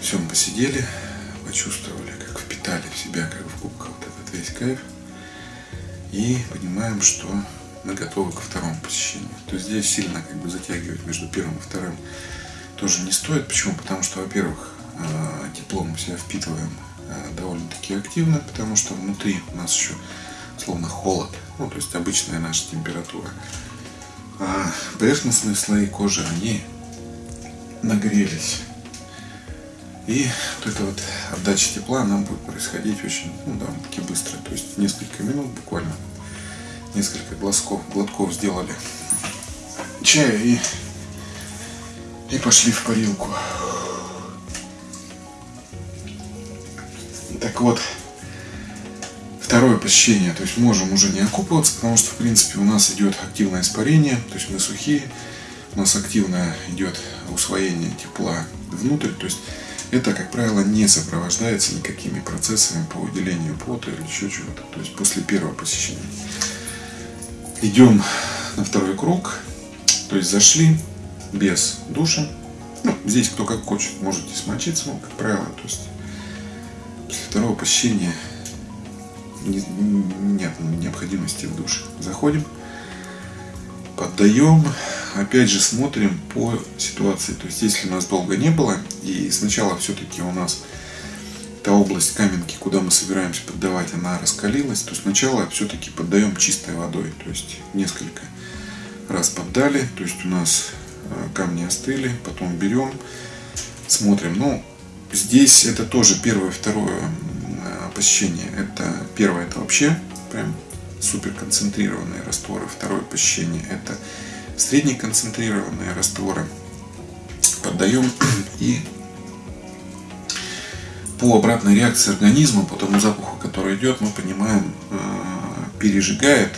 Все, мы посидели, почувствовали, как впитали в себя, как в губках вот этот весь кайф. И понимаем, что мы готовы ко второму посещению. То есть здесь сильно как бы затягивать между первым и вторым тоже не стоит. Почему? Потому что, во-первых, э, тепло мы себя впитываем э, довольно-таки активно, потому что внутри у нас еще словно холод, ну, то есть обычная наша температура. А поверхностные слои кожи, они нагрелись. И эта вот отдача тепла нам будет происходить очень, ну, довольно-таки быстро. То есть несколько минут буквально, несколько глазков, глотков сделали чая и, и пошли в парилку. Так вот, второе посещение, то есть можем уже не окупываться, потому что в принципе у нас идет активное испарение, то есть мы сухие, у нас активно идет усвоение тепла внутрь, то есть это, как правило, не сопровождается никакими процессами по выделению пота или еще чего-то. То есть после первого посещения. Идем на второй круг. То есть зашли без душа. Ну, здесь кто как хочет, можете смочиться, но, как правило, то есть после второго посещения нет необходимости в душе. Заходим, поддаем, опять же смотрим по ситуации. То есть если у нас долго не было, и сначала все-таки у нас та область каменки, куда мы собираемся поддавать, она раскалилась, то сначала все-таки поддаем чистой водой. То есть несколько раз поддали, то есть у нас э, камни остыли, потом берем, смотрим. Ну, здесь это тоже первое, второе посещение. Это первое, это вообще прям супер концентрированные растворы. Второе посещение это среднеконцентрированные растворы. Поддаем и по обратной реакции организма, по тому запаху, который идет, мы понимаем, э, пережигает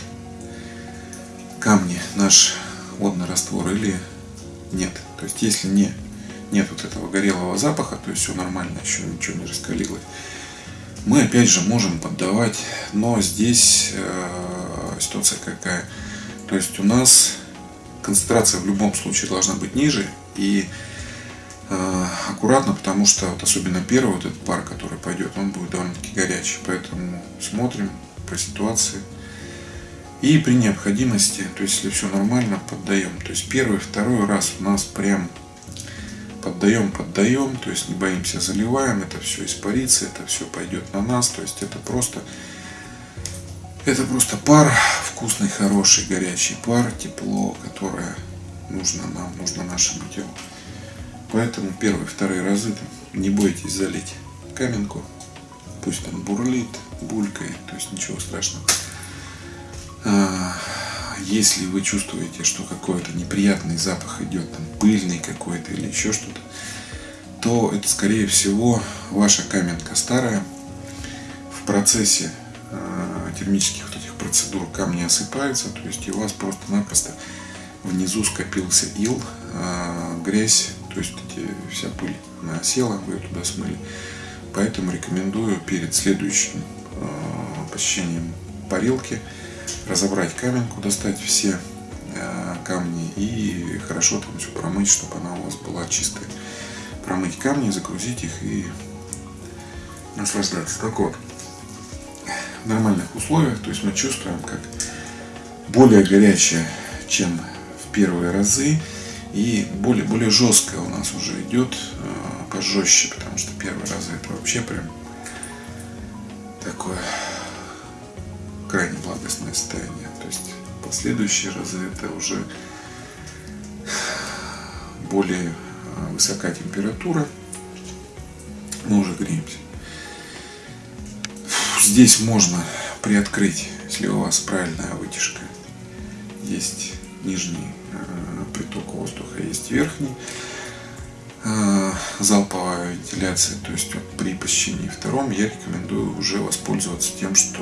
камни наш водный раствор или нет. То есть если не, нет вот этого горелого запаха, то есть все нормально, еще ничего не раскалилось, мы опять же можем поддавать, но здесь э, ситуация какая. То есть у нас концентрация в любом случае должна быть ниже и э, аккуратно, потому что вот особенно первый вот этот пар, который пойдет, он будет довольно-таки горячий. Поэтому смотрим по ситуации. И при необходимости, то есть если все нормально, поддаем. То есть первый, второй раз у нас прям поддаем, поддаем, то есть не боимся, заливаем, это все испарится, это все пойдет на нас, то есть это просто, это просто пар, вкусный, хороший, горячий пар, тепло, которое нужно нам, нужно нашему телу. Поэтому первые, вторые разы не бойтесь залить каменку, пусть там бурлит, булькает, то есть ничего страшного. Если вы чувствуете, что какой-то неприятный запах идет, там пыльный какой-то или еще что-то, то это скорее всего ваша каменка старая. В процессе э, термических вот этих процедур камни осыпаются, то есть у вас просто-напросто внизу скопился ил, э, грязь, то есть эти, вся пыль она осела, вы ее туда смыли. Поэтому рекомендую перед следующим э, посещением парилки разобрать каменку, достать все э, камни и хорошо там все промыть, чтобы она у вас была чистая. Промыть камни, загрузить их и наслаждаться. Так вот, в нормальных условиях, то есть мы чувствуем, как более горячая, чем в первые разы, и более, более жесткая у нас уже идет, э, пожестче, потому что первые разы это вообще прям такое крайне благостное состояние. То есть последующие разы это уже более а, высокая температура. Мы уже греемся. Здесь можно приоткрыть, если у вас правильная вытяжка. Есть нижний а, приток воздуха, есть верхний. Э, залповая вентиляция, то есть вот при посещении втором я рекомендую уже воспользоваться тем, что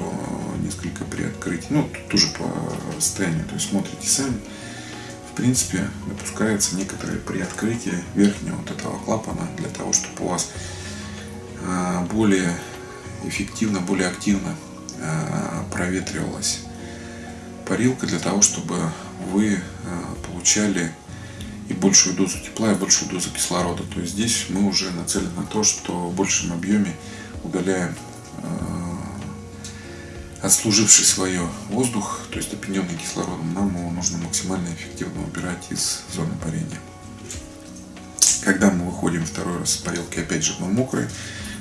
несколько приоткрыть. Ну, тут тоже по состоянию, то есть смотрите сами. В принципе, допускается некоторое приоткрытие верхнего вот этого клапана для того, чтобы у вас э, более эффективно, более активно э, проветривалась парилка для того, чтобы вы получали и большую дозу тепла, и большую дозу кислорода. То есть здесь мы уже нацелены на то, что в большем объеме удаляем э, отслуживший свое воздух, то есть опьяненный кислородом, нам его нужно максимально эффективно убирать из зоны парения. Когда мы выходим второй раз с парилки, опять же мы мокрые,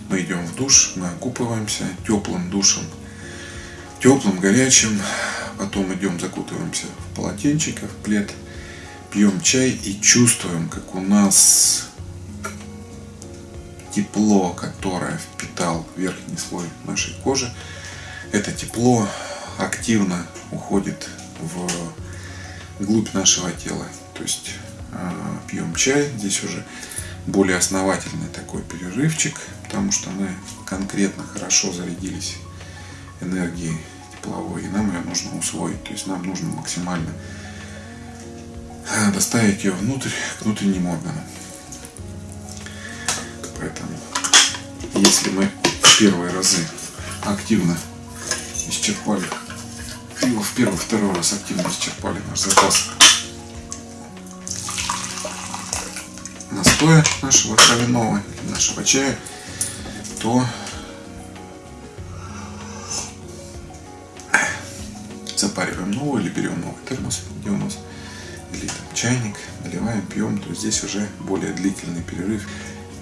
мы идем в душ, мы окупываемся теплым душем, теплым, горячим, потом идем закутываемся в полотенчик, в плед – пьем чай и чувствуем, как у нас тепло, которое впитал верхний слой нашей кожи, это тепло активно уходит в глубь нашего тела. То есть э, пьем чай, здесь уже более основательный такой перерывчик, потому что мы конкретно хорошо зарядились энергии тепловой, и нам ее нужно усвоить. То есть нам нужно максимально доставить ее внутрь, к внутренним органам. Поэтому, если мы в первые разы активно исчерпали, в первый, второй раз активно исчерпали наш запас настоя нашего травяного, нашего чая, то запариваем новый или берем новый термос, где у нас или там, чайник, наливаем, пьем, то здесь уже более длительный перерыв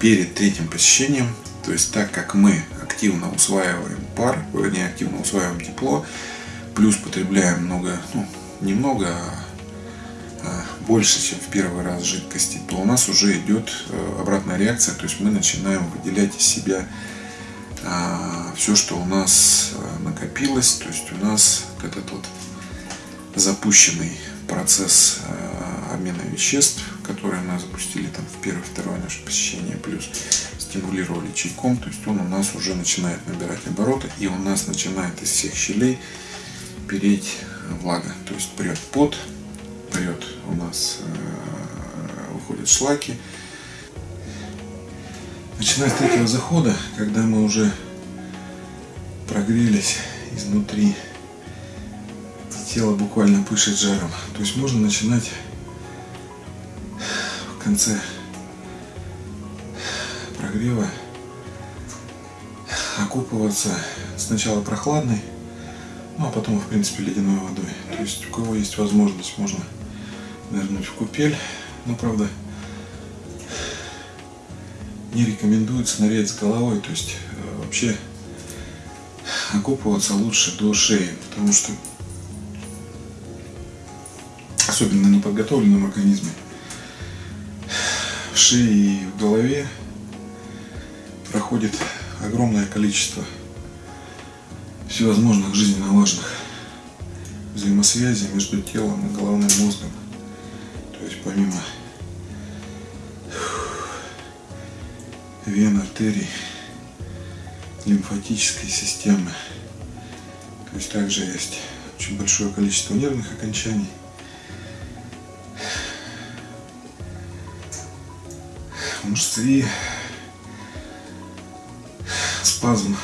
перед третьим посещением. То есть так как мы активно усваиваем пар, вернее активно усваиваем тепло, плюс потребляем много, ну, немного, а, а больше, чем в первый раз жидкости, то у нас уже идет э, обратная реакция, то есть мы начинаем выделять из себя а, все, что у нас э, накопилось, то есть у нас этот вот запущенный процесс э, обмена веществ, которые мы запустили там в первое, второе наше посещение, плюс стимулировали чайком, то есть он у нас уже начинает набирать обороты, и у нас начинает из всех щелей переть влага, то есть прет пот, прет у нас э, выходят шлаки. Начиная с третьего захода, когда мы уже прогрелись изнутри тело буквально пышет жаром. То есть можно начинать в конце прогрева окупываться сначала прохладной, ну а потом, в принципе, ледяной водой. То есть у кого есть возможность, можно нырнуть в купель. Но, правда, не рекомендуется нырять с головой. То есть э, вообще окупываться лучше до шеи, потому что особенно неподготовленном организме, в шее и в голове проходит огромное количество всевозможных жизненно важных взаимосвязей между телом и головным мозгом. То есть помимо вен, артерий, лимфатической системы, то есть также есть очень большое количество нервных окончаний – мышцы, спазм,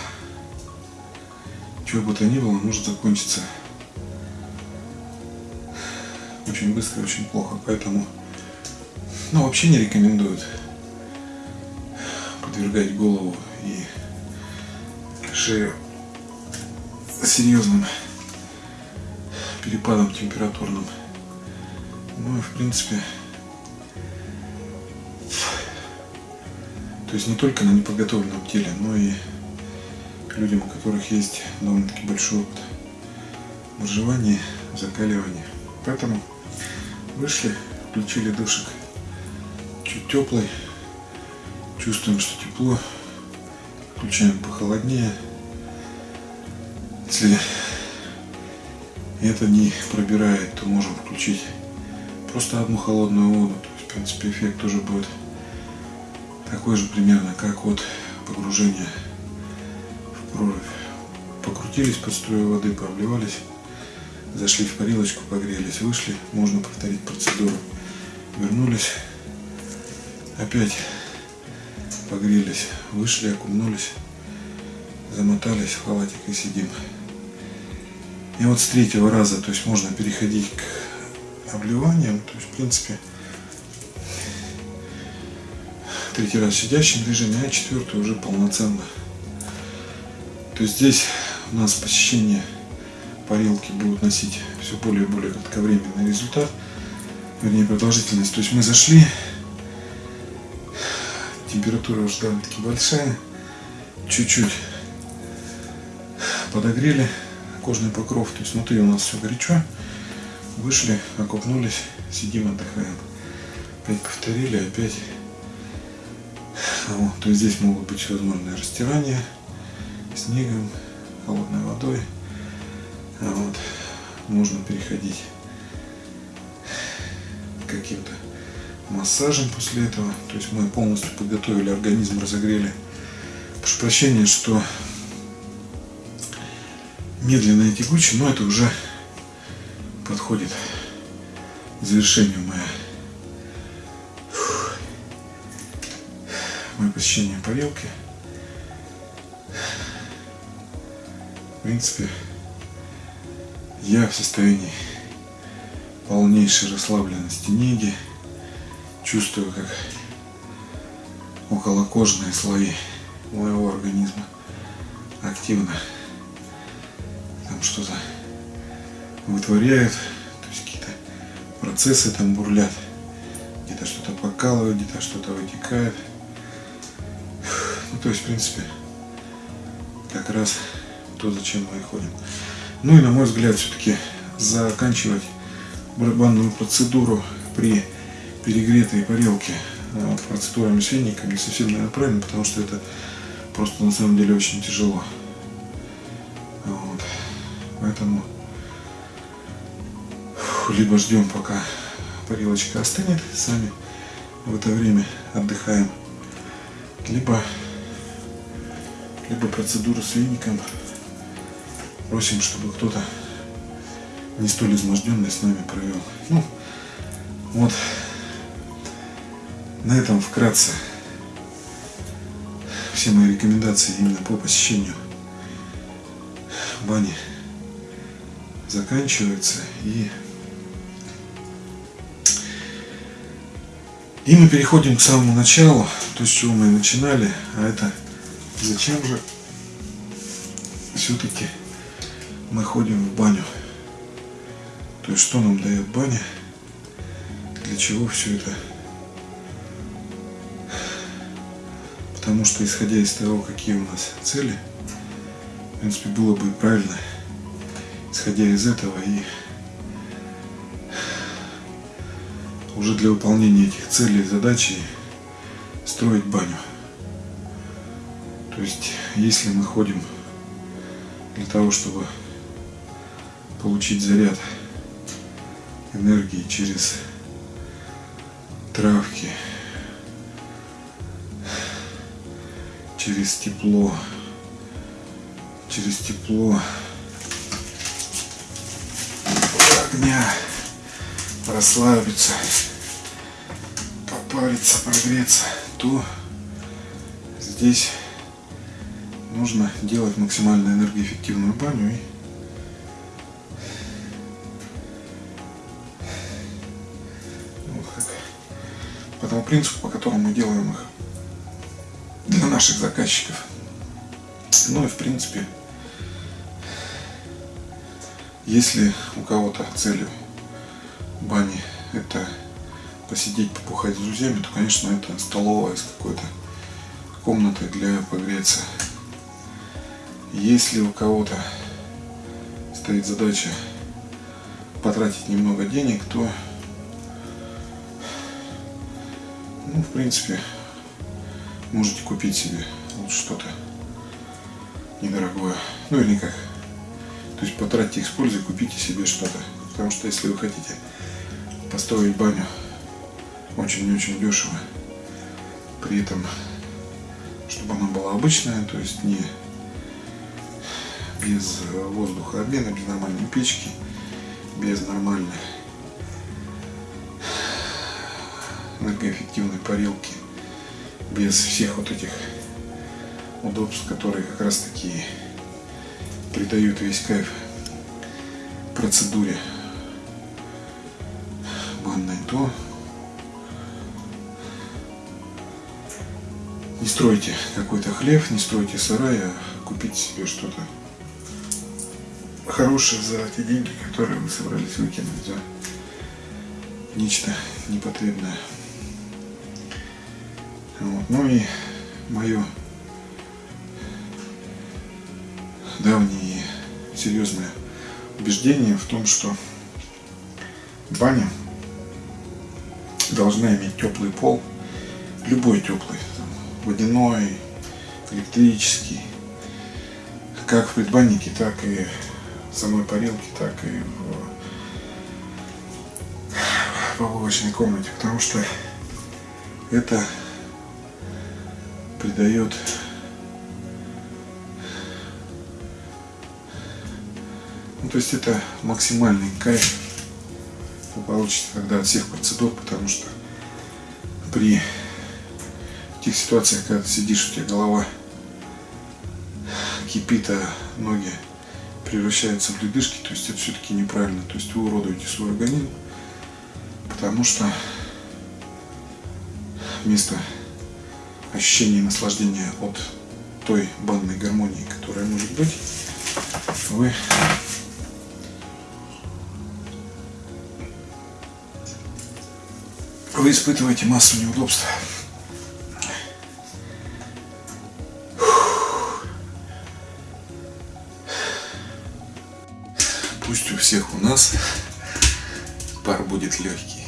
чего бы то ни было, может закончиться очень быстро очень плохо. Поэтому, ну, вообще не рекомендуют подвергать голову и шею серьезным перепадом температурным. Ну и в принципе То есть не только на неподготовленном теле, но и людям, у которых есть довольно-таки большой опыт выживания, закаливания. Поэтому вышли, включили душик чуть теплый, чувствуем, что тепло, включаем похолоднее. Если это не пробирает, то можем включить просто одну холодную воду. То есть, в принципе, эффект тоже будет такой же примерно, как от погружения в прорубь. Покрутились под струю воды, пообливались, зашли в парилочку, погрелись, вышли, можно повторить процедуру. Вернулись, опять погрелись, вышли, окунулись, замотались в халатик и сидим. И вот с третьего раза, то есть можно переходить к обливаниям, то есть в принципе третий раз в сидящем режиме, а четвертый уже полноценно. То есть здесь у нас посещение парилки будут носить все более и более кратковременный результат, вернее продолжительность. То есть мы зашли, температура уже довольно-таки большая, чуть-чуть подогрели кожный покров, то есть внутри у нас все горячо, вышли, окупнулись, сидим, отдыхаем. Опять повторили, опять вот, то есть здесь могут быть возможные растирания снегом, холодной водой. А вот, можно переходить каким-то массажем после этого. То есть мы полностью подготовили организм, разогрели. Прошу прощения, что медленно и тягуче, но это уже подходит к завершению моя мое посещение парилки. В принципе, я в состоянии полнейшей расслабленности неги. Чувствую, как околокожные слои моего организма активно там что-то вытворяют, то есть какие-то процессы там бурлят, где-то что-то покалывает, где-то что-то вытекает. То есть, в принципе, как раз то, зачем мы и ходим. Ну и, на мой взгляд, все-таки заканчивать барабанную процедуру при перегретой парилке вот, процедурами с веником не совсем, наверное, правильно, потому что это просто на самом деле очень тяжело. Вот. Поэтому либо ждем, пока парилочка остынет, сами в это время отдыхаем, либо, либо процедуру с веником просим, чтобы кто-то не столь изможденный с нами провел. Ну, вот на этом вкратце все мои рекомендации именно по посещению бани заканчиваются и и мы переходим к самому началу, то, с чего мы начинали, а это зачем же все-таки мы ходим в баню. То есть что нам дает баня, для чего все это. Потому что исходя из того, какие у нас цели, в принципе, было бы правильно, исходя из этого и уже для выполнения этих целей и задачи строить баню. То есть, если мы ходим для того, чтобы получить заряд энергии через травки, через тепло, через тепло огня расслабиться, попариться, прогреться, то здесь нужно делать максимально энергоэффективную баню и по тому принципу, по которому мы делаем их для наших заказчиков. Ну и в принципе, если у кого-то целью бани это посидеть, попухать с друзьями, то, конечно, это столовая с какой-то комнатой для погреться. Если у кого-то стоит задача потратить немного денег, то ну, в принципе, можете купить себе вот что-то недорогое. Ну или как. То есть потратьте их с купите себе что-то. Потому что если вы хотите построить баню очень-очень дешево, при этом, чтобы она была обычная, то есть не без воздухообмена, без нормальной печки, без нормальной энергоэффективной парилки, без всех вот этих удобств, которые как раз таки придают весь кайф процедуре. Банной, то. Не стройте какой-то хлеб, не стройте сарай, а купите себе что-то хорошее за те деньги, которые вы собрались выкинуть за нечто непотребное. Вот. Ну и мое давнее серьезное убеждение в том, что баня должна иметь теплый пол, любой теплый, там, водяной, электрический, как в предбаннике, так и самой парилке, так и в побывочной комнате, потому что это придает то есть это максимальный кайф вы получите тогда от всех процедур, потому что при тех ситуациях, когда ты сидишь, у тебя голова кипит, а ноги превращаются в ледышки, то есть это все-таки неправильно. То есть вы уродуете свой организм, потому что вместо ощущения наслаждения от той банной гармонии, которая может быть, вы вы испытываете массу неудобств. Нас пар будет легкий.